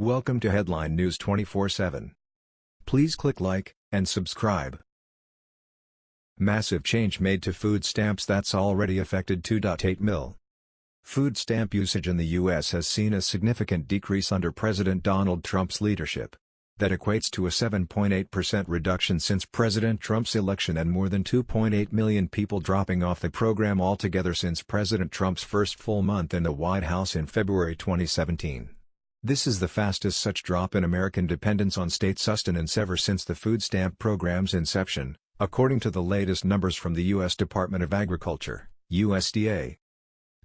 Welcome to Headline News 24/7. Please click like and subscribe. Massive change made to food stamps that's already affected 2.8 mil. Food stamp usage in the U.S. has seen a significant decrease under President Donald Trump's leadership. That equates to a 7.8% reduction since President Trump's election and more than 2.8 million people dropping off the program altogether since President Trump's first full month in the White House in February 2017. This is the fastest such drop in American dependence on state sustenance ever since the food stamp program's inception, according to the latest numbers from the U.S. Department of Agriculture, USDA.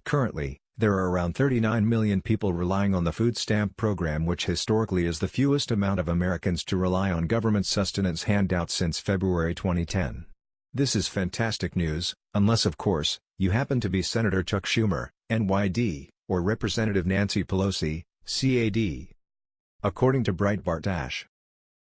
Currently, there are around 39 million people relying on the food stamp program which historically is the fewest amount of Americans to rely on government sustenance handouts since February 2010. This is fantastic news, unless of course, you happen to be Senator Chuck Schumer, NYD, or Representative Nancy Pelosi, CAD. According to Breitbart Dash.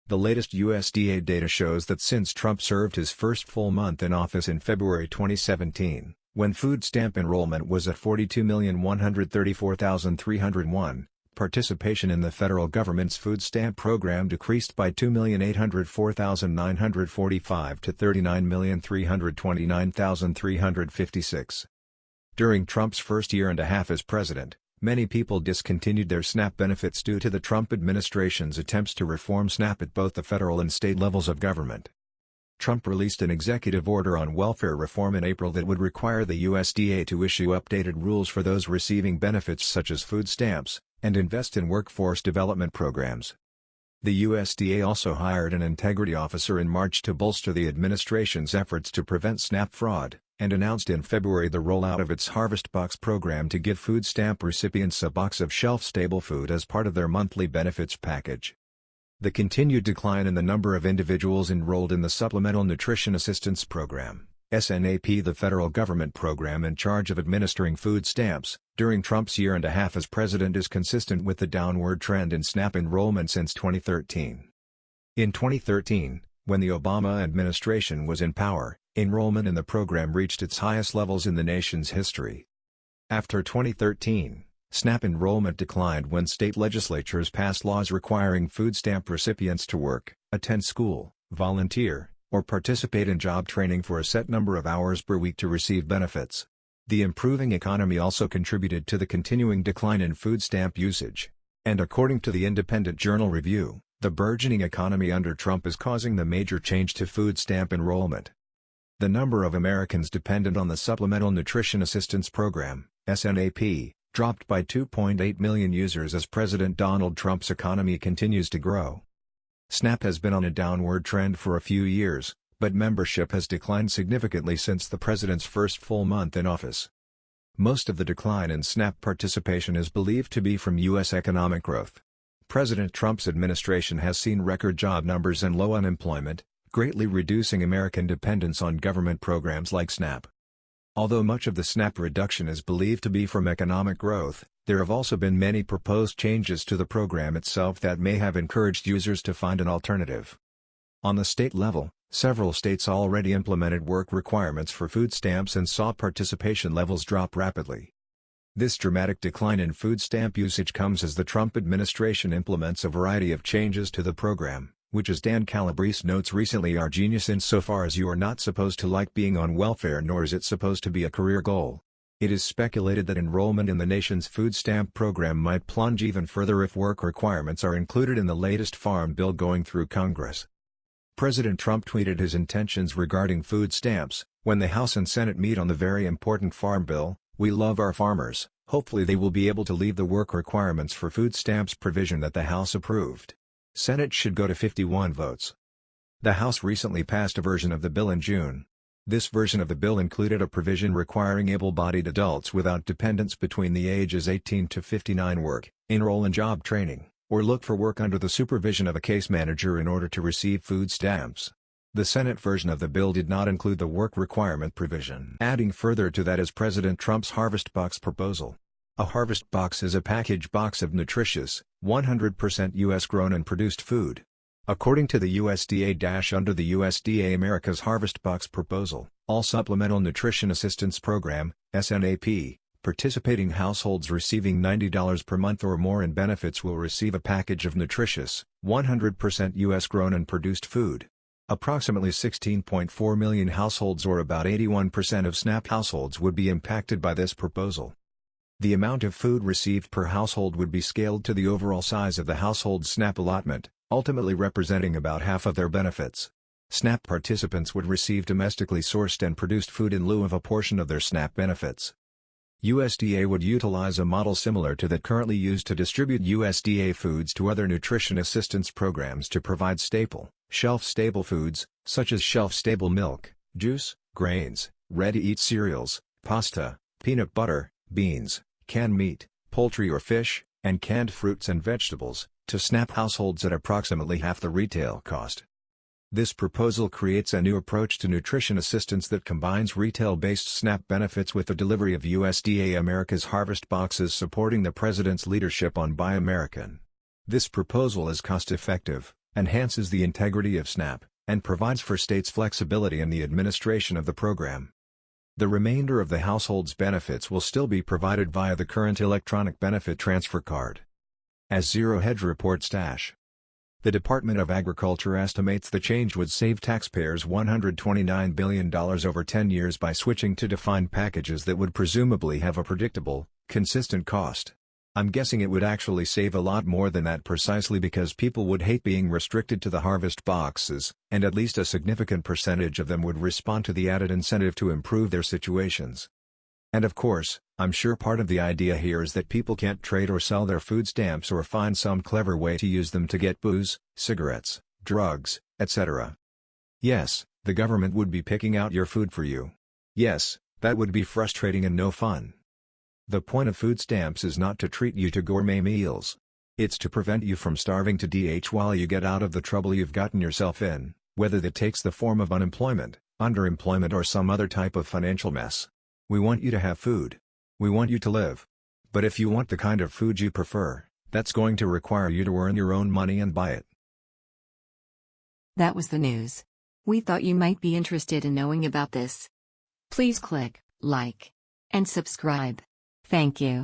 The latest USDA data shows that since Trump served his first full month in office in February 2017, when food stamp enrollment was at 42,134,301, participation in the federal government's food stamp program decreased by 2,804,945 to 39,329,356. During Trump's first year and a half as president, many people discontinued their SNAP benefits due to the Trump administration's attempts to reform SNAP at both the federal and state levels of government. Trump released an executive order on welfare reform in April that would require the USDA to issue updated rules for those receiving benefits such as food stamps, and invest in workforce development programs. The USDA also hired an integrity officer in March to bolster the administration's efforts to prevent SNAP fraud, and announced in February the rollout of its Harvest Box program to give food stamp recipients a box of shelf-stable food as part of their monthly benefits package. The continued decline in the number of individuals enrolled in the Supplemental Nutrition Assistance Program SNAP the federal government program in charge of administering food stamps, during Trump's year and a half as president is consistent with the downward trend in SNAP enrollment since 2013. In 2013, when the Obama administration was in power, enrollment in the program reached its highest levels in the nation's history. After 2013, SNAP enrollment declined when state legislatures passed laws requiring food stamp recipients to work, attend school, volunteer, or participate in job training for a set number of hours per week to receive benefits. The improving economy also contributed to the continuing decline in food stamp usage. And according to the Independent Journal Review, the burgeoning economy under Trump is causing the major change to food stamp enrollment. The number of Americans dependent on the Supplemental Nutrition Assistance Program, SNAP, dropped by 2.8 million users as President Donald Trump's economy continues to grow. SNAP has been on a downward trend for a few years, but membership has declined significantly since the president's first full month in office. Most of the decline in SNAP participation is believed to be from U.S. economic growth. President Trump's administration has seen record job numbers and low unemployment, greatly reducing American dependence on government programs like SNAP. Although much of the SNAP reduction is believed to be from economic growth, there have also been many proposed changes to the program itself that may have encouraged users to find an alternative. On the state level, several states already implemented work requirements for food stamps and saw participation levels drop rapidly. This dramatic decline in food stamp usage comes as the Trump administration implements a variety of changes to the program which as Dan Calabrese notes recently are genius insofar as you are not supposed to like being on welfare nor is it supposed to be a career goal. It is speculated that enrollment in the nation's food stamp program might plunge even further if work requirements are included in the latest farm bill going through Congress. President Trump tweeted his intentions regarding food stamps, when the House and Senate meet on the very important farm bill, we love our farmers, hopefully they will be able to leave the work requirements for food stamps provision that the House approved. Senate should go to 51 votes. The House recently passed a version of the bill in June. This version of the bill included a provision requiring able-bodied adults without dependents between the ages 18 to 59 work, enroll in job training, or look for work under the supervision of a case manager in order to receive food stamps. The Senate version of the bill did not include the work requirement provision. Adding further to that is President Trump's Harvest Box proposal. A harvest box is a package box of nutritious, 100% U.S. grown and produced food. According to the USDA-under the USDA America's Harvest Box proposal, all Supplemental Nutrition Assistance Program, SNAP, Participating households receiving $90 per month or more in benefits will receive a package of nutritious, 100% U.S. grown and produced food. Approximately 16.4 million households or about 81% of SNAP households would be impacted by this proposal. The amount of food received per household would be scaled to the overall size of the household's SNAP allotment, ultimately representing about half of their benefits. SNAP participants would receive domestically sourced and produced food in lieu of a portion of their SNAP benefits. USDA would utilize a model similar to that currently used to distribute USDA foods to other nutrition assistance programs to provide staple, shelf-stable foods, such as shelf-stable milk, juice, grains, ready-to-eat cereals, pasta, peanut butter, beans, canned meat, poultry or fish, and canned fruits and vegetables, to SNAP households at approximately half the retail cost. This proposal creates a new approach to nutrition assistance that combines retail-based SNAP benefits with the delivery of USDA America's Harvest boxes supporting the President's leadership on Buy American. This proposal is cost-effective, enhances the integrity of SNAP, and provides for states flexibility in the administration of the program. The remainder of the household's benefits will still be provided via the current electronic benefit transfer card. As Zero Hedge reports Dash. The Department of Agriculture estimates the change would save taxpayers $129 billion over 10 years by switching to defined packages that would presumably have a predictable, consistent cost. I'm guessing it would actually save a lot more than that precisely because people would hate being restricted to the harvest boxes, and at least a significant percentage of them would respond to the added incentive to improve their situations. And of course, I'm sure part of the idea here is that people can't trade or sell their food stamps or find some clever way to use them to get booze, cigarettes, drugs, etc. Yes, the government would be picking out your food for you. Yes, that would be frustrating and no fun. The point of food stamps is not to treat you to gourmet meals. It's to prevent you from starving to DH while you get out of the trouble you've gotten yourself in, whether that takes the form of unemployment, underemployment or some other type of financial mess. We want you to have food. We want you to live. But if you want the kind of food you prefer, that's going to require you to earn your own money and buy it. That was the news. We thought you might be interested in knowing about this. Please click like and subscribe. Thank you.